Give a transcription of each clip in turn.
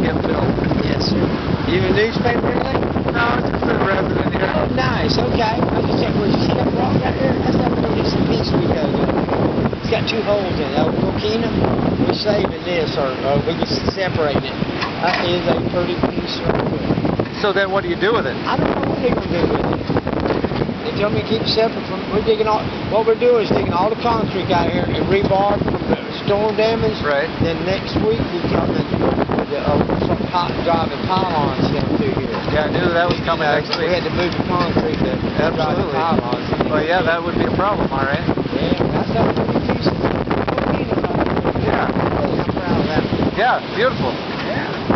get. Yes, sir. You a newspaper really? No, it's a resident here. Oh, nice. Okay. I just checked where you set up rock right there. That's not the piece of piece we go to. It's got two holes in it. Oh, Old Keenum, we're saving this, or uh, oh, we're just separating it. That is a pretty piece right. So then what do you do with it? I don't know what they're going to do with it. They tell me to keep separate from, we're digging all, what we're doing is digging all the concrete out here and rebar from the storm damage. Right. Then next week we come and driving pylons down through here. Yeah, I knew that was coming You know, next We had to move the concrete to drive the Absolutely. pylons. Well, yeah, that would be a problem, all right. Yeah, that's a pretty piece of coquina right there. Yeah. Really, I'm proud of that. one. Yeah, beautiful. Yeah.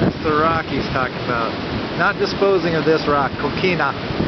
That's the rock he's talking about. Not disposing of this rock, coquina.